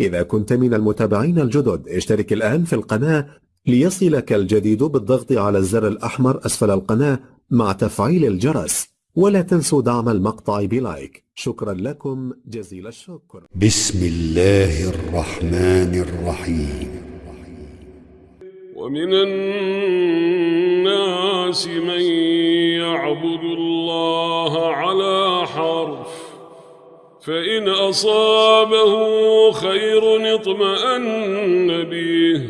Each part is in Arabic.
إذا كنت من المتابعين الجدد اشترك الآن في القناة ليصلك الجديد بالضغط على الزر الأحمر أسفل القناة مع تفعيل الجرس ولا تنسوا دعم المقطع بلايك. شكرا لكم جزيل الشكر. بسم الله الرحمن الرحيم. ومن الناس من فإن أصابه خير اطمأن به.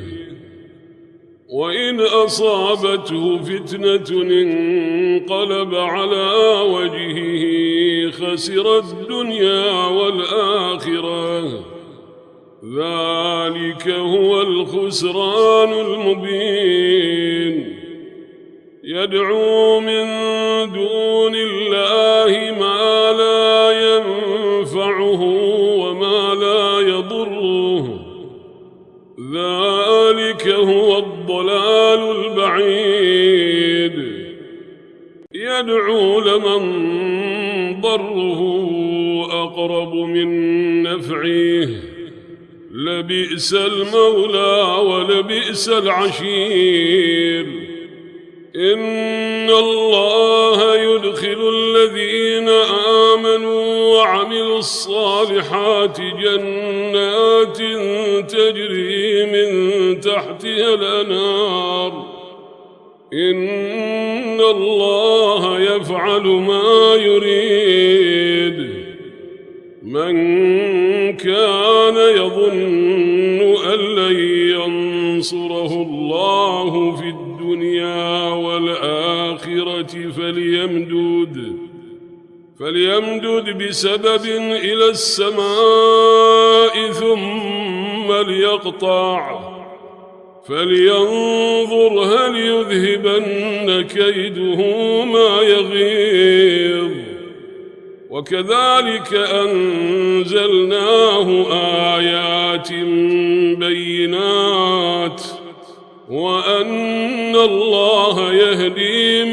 وإن أصابته فتنة انقلب على وجهه خسر الدنيا والآخرة. ذلك هو الخسران المبين. يدعو من دون الله وما لا يضره. ذلك هو الضلال البعيد. يدعو لمن ضره أقرب من نفعه. لبئس المولى ولبئس العشير. إن الله يدخل الذين وعملوا الصالحات جنات تجري من تحتها الأنار إن الله يفعل ما يريد. من كان يظن أن لن ينصره الله في الدنيا والآخرة فليمدد. فليمدد بسبب إلى السماء ثم ليقطع. فلينظر هل يذهبن كيده ما يغيظ. وكذلك أنزلناه آيات بينات. وأن الله يهدي